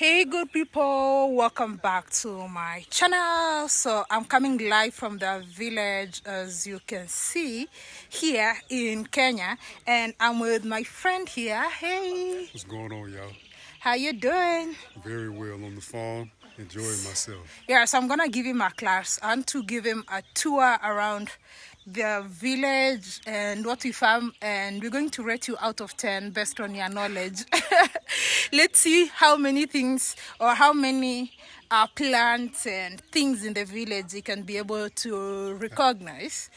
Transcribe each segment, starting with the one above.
hey good people. Welcome back to my channel. So i'm coming live from the village as you can see here in kenya. And i'm with my friend here. Hey. What's going on, y'all? how you doing? Very well on the farm, enjoying myself. yeah so i'm gonna give him a class and to give him a tour around the village and what we farm and we're going to rate you out of 10 based on your knowledge. Let's see how many things or how many uh, plants and things in the village you can be able to recognize.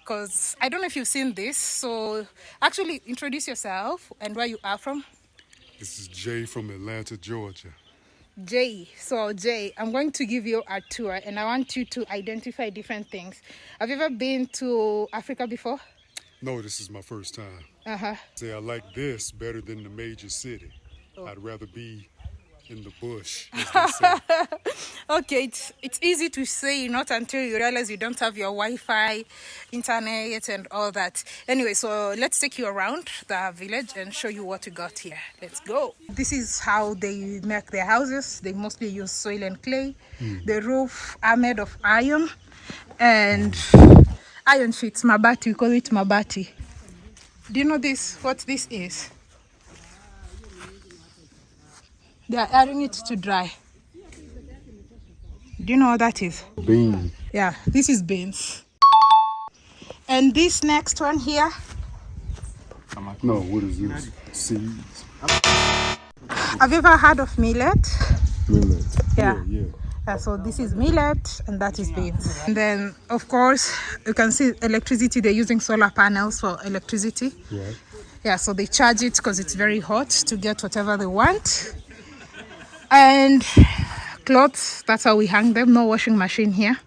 Because i don't know if you've seen this so actually introduce yourself and where you are from. This is Jay from Atlanta, Georgia. Jay. So, Jay, I'm going to give you a tour and I want you to identify different things. Have you ever been to Africa before? No, this is my first time. Uh huh. Say I like this better than the major city. I'd rather be in the bush. as they say. Okay, it's, it's easy to say, not until you realize you don't have your Wi Fi, internet, and all that. Anyway, so let's take you around the village and show you what we got here. Let's go. This is how they make their houses. They mostly use soil and clay. Hmm. The roof are made of iron and iron sheets, mabati. We call it mabati. Do you know this? What this is? They are airing it to dry. Do you know what that is? Beans. Yeah, this is beans. And this next one here, No, what is this? Seeds. have you ever heard of millet? Millet. Yeah. Yeah, Yeah, so this is millet and that is beans. And then, of course, you can see electricity. They're using solar panels for electricity. yeah. Yeah, so they charge it because it's very hot to get whatever they want. And clothes, that's how we hang them. No washing machine here.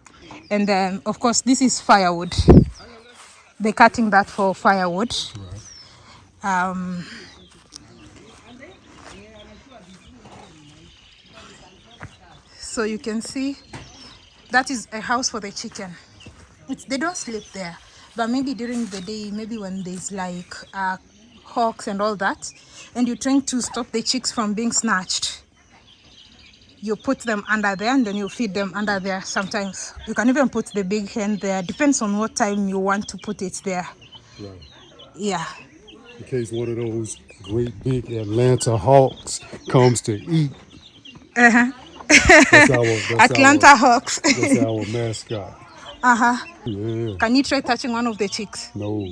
And then, of course, this is firewood. They're cutting that for firewood. Um, so you can see that is a house for the chicken. It's, they don't sleep there, but maybe during the day, maybe when there's like uh, hawks and all that, and you're trying to stop the chicks from being snatched, you put them under there and then you feed them under there sometimes. You can even put the big hen there, depends on what time you want to put it there. Right. Yeah. In case one of those great big Atlanta hawks comes to eat. Uh-huh. That's our, that's Atlanta Our, hawks. that's our mascot. uh-huh. Yeah. Can you try touching one of the chicks? No.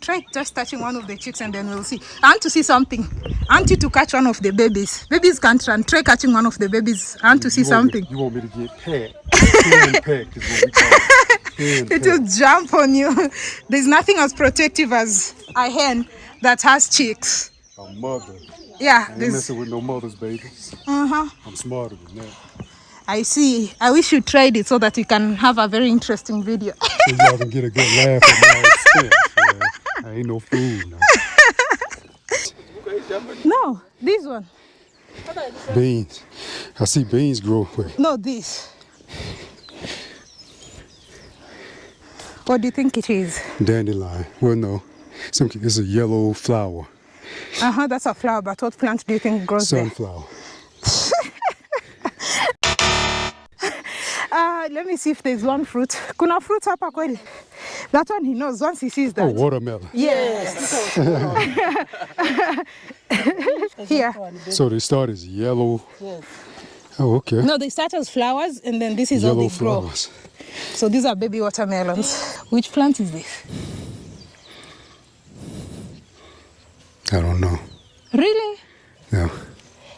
Try just touching one of the chicks and then we'll see. I want to see something. I want you to catch one of the babies. Babies can't run. Try catching one of the babies. I want to see want me- something. you want me to get pecked? Is what we call it. It will jump on you. There's nothing as protective as a hen that has chicks. A mother. Yeah, I ain't messing with no mother's babies. uh-huh. I'm smarter than that. I see. I wish you tried it so that you can have a very interesting video. So y'all can get a good laugh at my expense. I ain't no fool. now. no, this one. Beans. I see beans grow. Wait, No, this. What do you think it is? dandelion. Well, no. Some, it's a yellow flower. Uh-huh, that's a flower, but what plant do you think grows there? Sunflower. Uh, let me see if there's one fruit. Kuna fruit hapa kweli? That one he knows once he sees that. Oh, watermelon. Yes. Here. So they start as yellow. Yes. Oh, okay. No, they start as flowers and then this is how yellow they grow. flowers. So these are baby watermelons. Which plant is this? I don't know. Really? No.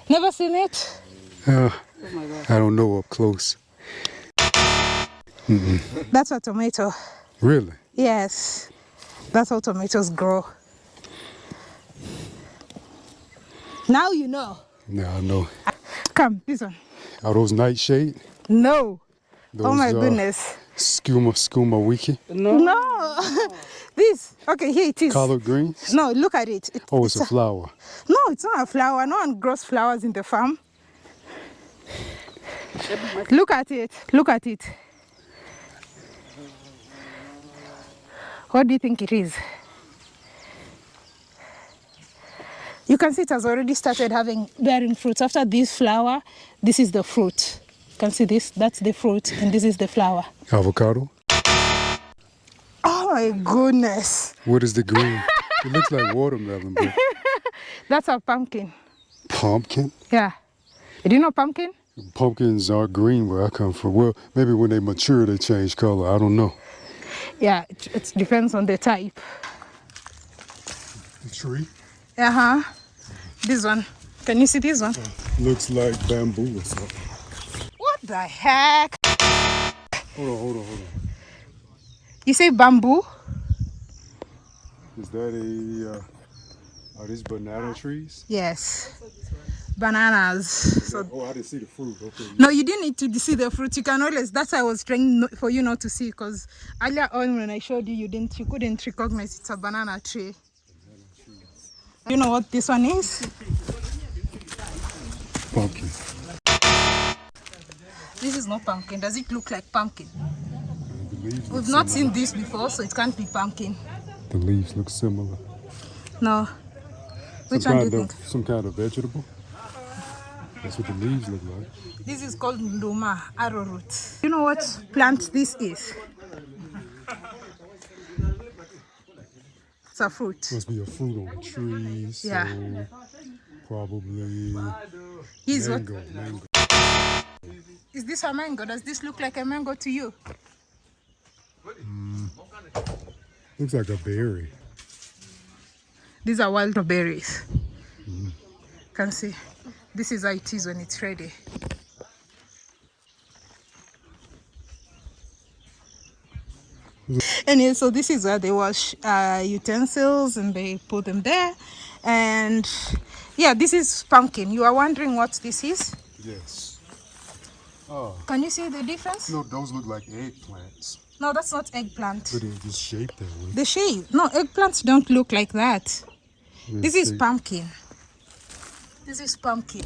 Never seen it? Uh, I don't know up close. That's a tomato. Really? Yes. That's how tomatoes grow. Now you know. Now I know. Come, this one. Are those nightshade? No. Those, oh my uh, goodness. Sukuma, sukuma wiki? No. No. this. Okay, here it is. Collard greens? No, look at it. It- Oh, it's a flower. No, it's not a flower. No one grows flowers in the farm. Look at it. Look at it. What do you think it is? You can see it has already started having bearing fruits. After this flower, this is the fruit. You can see this, that's the fruit, and this is the flower. Avocado. Oh my goodness. What is the green? it looks like watermelon, but That's a pumpkin. pumpkin. Yeah. Do you know pumpkin? Pumpkins are green where I come from. Well, maybe when they mature, they change color. I don't know. Yeah, it, it depends on the type. The tree Uh huh. This one. Can you see this one? looks like bamboo or something. What the heck? Hold on, hold on, hold on. You say bamboo? Is that a? Uh, are these banana trees? Yes. Bananas. So oh, I didn't see the fruit. Okay. no, you didn't need to see the fruit. You can always. That's why I was trying for you not to see, because earlier on when I showed you, you didn't, you couldn't recognize it's a banana tree. You know what this one is? Pumpkin. This is not pumpkin. Does it look like pumpkin? The leaves. Look We've not similar. seen this before, so it can't be pumpkin. The leaves look similar. No. Which some one do you of think? some kind of vegetable. That's what the leaves look like. This is called nduma, arrowroot. You know what plant this is? It's a fruit. Must be a fruit on a tree. So Yeah. probably Here's what mango. Mango. is this a mango? Does this look like a mango to you? Mm. Looks like a berry. These are wild berries. Mm. Can see. This is how it is when it's ready. Anyway, so this is where they wash uh, utensils and they put them there. And yeah, this is pumpkin. You are wondering what this is? Yes. Oh Can you see the difference? no, those look like eggplants, No, that's not eggplant. but they're just shaped that way. The shape. No, eggplants don't look like that. This is Shape- pumpkin. This is pumpkin.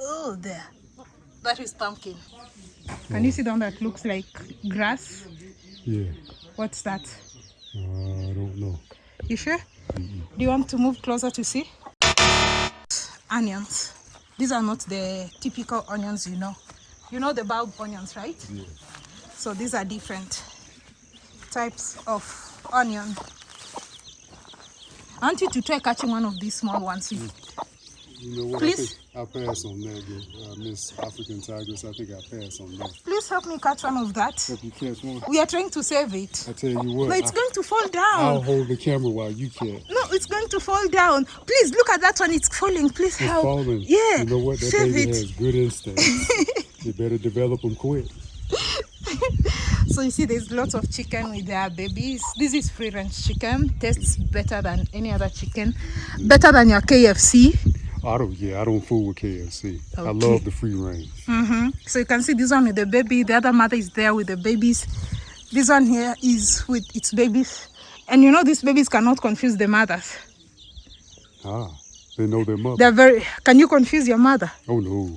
Oh, there. That is pumpkin. Can you see the one that looks like grass? Yeah. What's that? Uh, I don't know. You sure? Do you want to move closer to see? Onions. These are not the typical onions you know. You know the bulb onions, right? Yeah. So these are different types of onion. I want you to try catching one of these small ones. You know what? Please. I think I'll pass on that. Uh, Miss African Tigress. I think I'll pass on that. Please help me catch one of that. Hope you catch one. We are trying to save it. I tell you what. But it's I, going to fall down. I'll hold the camera while you catch. No, it's going to fall down. Please look at that one. It's falling. Please It's help. falling. Yeah. You know what? That save baby it. has good instincts. you better develop them quick. So you see, there's lots of chicken with their babies. This is free range chicken. Tastes better than any other chicken. Better than your KFC. I don't. Yeah, I don't fool with KFC. I love the free range. hmm So you can see this one with the baby. The other mother is there with the babies. This one here is with its babies. And you know these babies cannot confuse the mothers. Ah, they know their mother. They're very. Can you confuse your mother? oh no.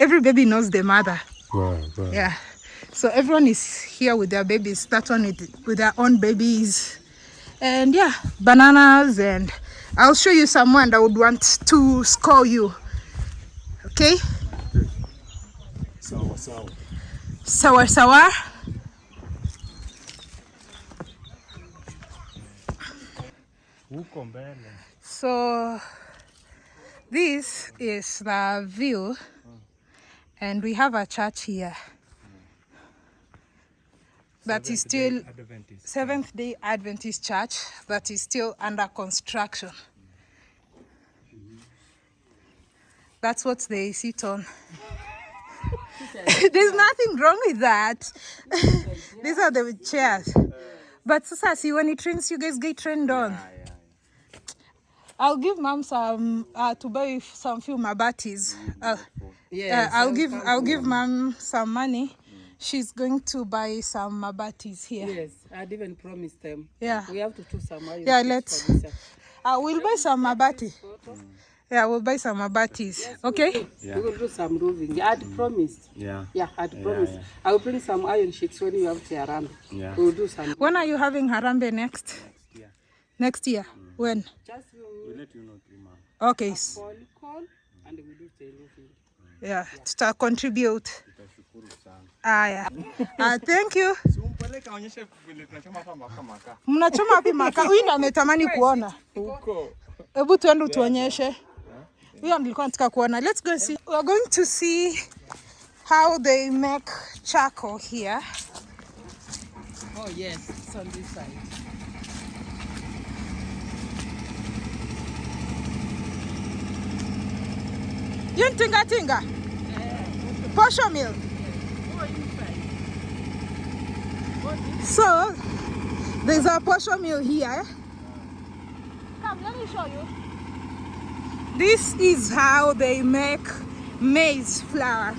Every baby knows their mother. Right, right. Yeah. So everyone is here with their babies. That one with, with their own babies. And yeah, bananas. And I'll show you someone that would want to score you. Okay? Sour, sour. Sour, sour. huko mbele So this is the view, and we have a church here that is still Adventist. Seventh Day Adventist Church that is still under construction. That's what they sit on. There's nothing wrong with that. These are the chairs. But Sasa, see, when it rains, you guys get trained on. I'll give mom some uh, to buy some few mabatis. Uh, Yes, uh, I'll give I'll give mom some money. She's going to buy some mabatis here. Yes, I'd even promised them. Yeah. We have to do some iron Yeah, let's- for. Uh, we'll buy some mabati. Yeah, we'll buy some mabatis. Okay? We will do some roofing. I'd promised. Yeah. Yeah, I'd Yeah, promised. yeah. I will bring some iron sheets when you have to around. Yeah. We'll do some. When are you having Harambee next? Yeah. Next year. When? Just We'll let you know three months. Okay. s- Polycol and we do tail roofing. Yeah, tuta contribute. Aya. Ah, thank you. Umpeleke aonyeshe vile tunachoma hapa makaa makaa. Mnachoma wapi makaa? Huyu ndo ametamani kuona. Huko. Hebu tuende utuonyeshe. Huyo nilikuwa nataka kuona. Let's go see. We are going to see how they make charcoal here. Oh yes, it's on this side. Yun tinga tinga. Posho mill. So, there's a posho mill here. Come, let me show you. This is how they make maize flour.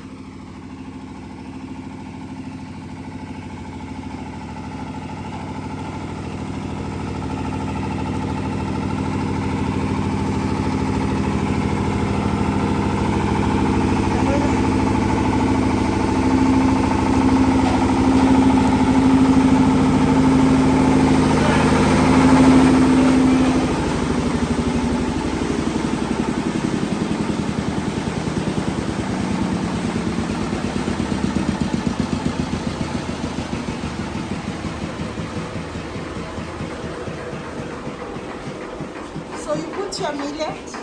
So you put your millet,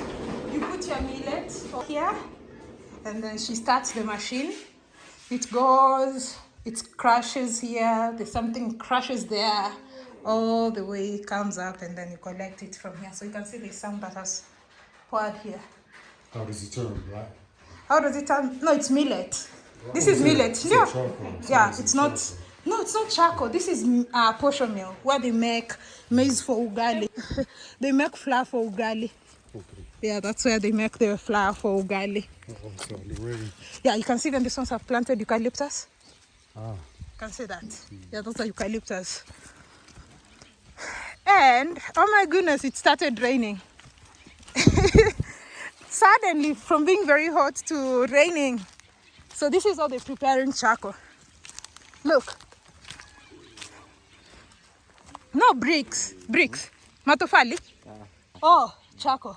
you put your millet here, and then she starts the machine. It goes, it crushes here, there's something crushes there, all the way it comes up, and then you collect it from here. So you can see there's some that has poured here. How does it turn black? How does it turn? No, it's millet. This is millet. it Yeah. Yeah, Is it it's not. charcoal? No, it's not charcoal. This is uh, posho mill where they make maize for ugali. they make flour for ugali. Okay. Yeah, that's where they make their flour for ugali. Oh. Yeah, you can see them. These ones have planted eucalyptus. Ah. You can see that. Yeah, those are eucalyptus. And oh my goodness, it started raining. Suddenly, from being very hot to raining. So this is how they're preparing charcoal. Look. No bricks, bricks. Matofali. Oh, charcoal.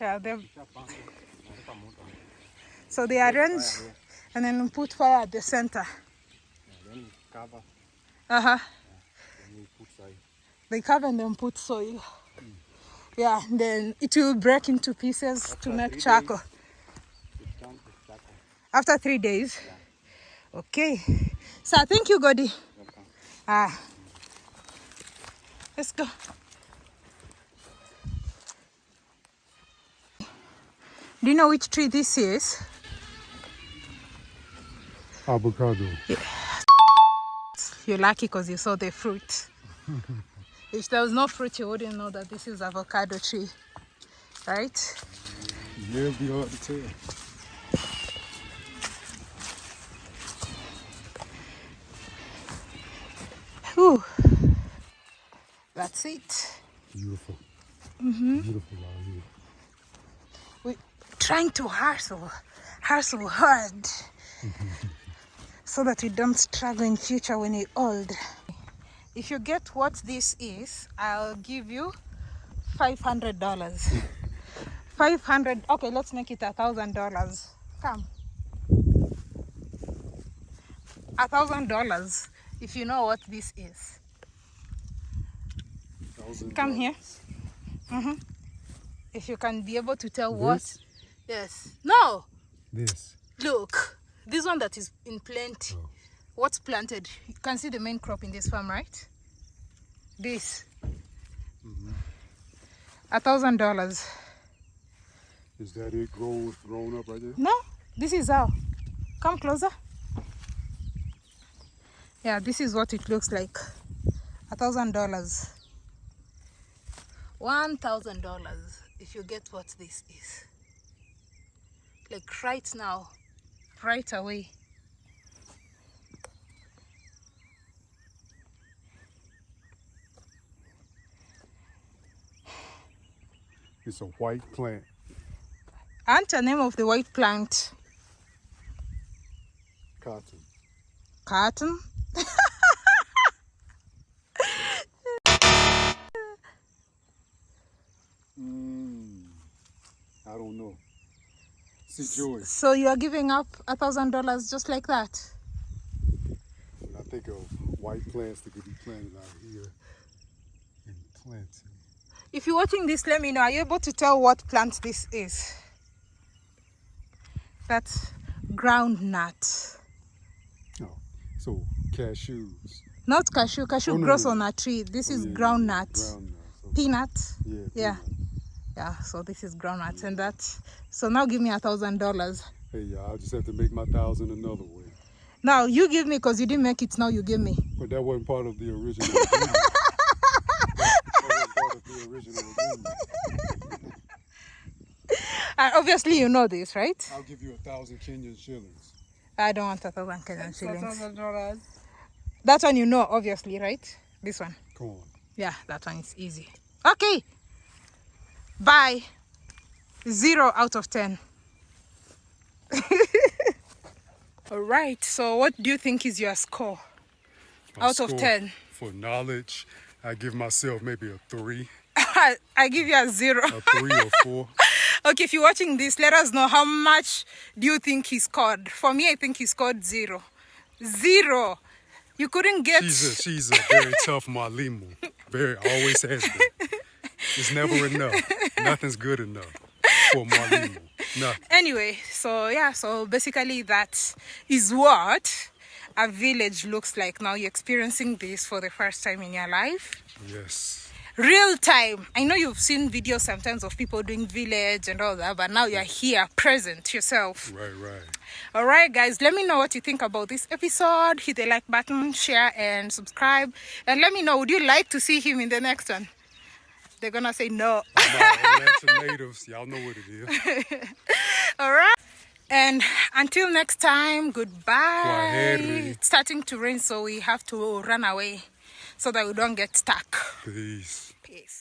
Yeah, they. So they arrange and then put fire at the center. Then cover, Uh huh. then we put side. They cover and then put soil. Yeah, then it will break into pieces to make charcoal. It turn to charcoal. After three days. Okay. So thank you, Godi. Ah. Let's go. Do you know which tree this is? Avocado. You're lucky because you saw the fruit. if there was no fruit, you wouldn't know that this is avocado tree, right? Yeah, it'll be hard to tell. Whew. That's it. Beautiful. Mm-hmm. Beautiful out here. we trying to hustle, hustle hard, mm-hmm. so that we don't struggle in future when we're old. If you get what this is, I'll give you five hundred dollars. Five hundred. Okay, let's make it a thousand dollars. Come. A thousand dollars. If you know what this is, come here. dollars. Mm-hmm. If you can be able to tell what. Yes. No. This. Look, this one that is in plenty. Oh. What's planted? You can see the main crop in this farm, right? This. Mm-hmm. A thousand dollars. Is that it grown, grown up right there? No, this is how. Come closer. Yeah, this is what it looks like. A thousand dollars. One thousand dollars if you get what this is. Like right now, right away. It's a white plant. And the name of the white plant, Cotton. cotton. Joey, So you are giving up a thousand dollars just like that? when I think of white plants that could be planted out here in plenty. If you're watching this, let me know. Are you able to tell what plant this is? That's groundnut. Oh, so cashews. Not cashew. Cashew Oh, no, grows no. on a tree. This Oh, is yeah. Groundnut. So, Peanut. yeah. Yeah. peanut. Yeah. So this is groundnut, and that. So now give me a thousand dollars. Hey, yeah, I'll just have to make my thousand another way. Now you give me because you didn't make it. Now you give me. But that wasn't part of the original agreement. that wasn't part of the original. Uh, obviously you know this, right? I'll give you a thousand Kenyan shillings. I don't want a thousand Kenyan shillings. thousand dollars. That one you know, obviously, right? This one. Corn. Yeah, that one is easy. Okay. Bye. Zero out of ten. All right. So, what do you think is your score? My Out of 10. For knowledge, I give myself maybe a three, I give you a zero. a three or four. okay, if you're watching this, let us know how much do you think he scored. For me, I think he scored zero. Zero. You couldn't get. She's a she's a very tough Malimu. Very always has been. It's never enough. Nothing's good enough for Malimu. Nothing. Anyway, so yeah, so basically that is what a village looks like now. You're experiencing this for the first time in your life. Yes. Real time. I know you've seen videos sometimes of people doing village and all that, but now you're here, present yourself. Right, right. All right, guys, let me know what you think about this episode. Hit the like button, share, and subscribe. And let me know, would you like to see him in the next one? They're gonna say no. Atlanta natives, y'all know what it is. All right. And until next time, goodbye. It's starting to rain, so we have to run away so that we don't get stuck. Peace. Peace.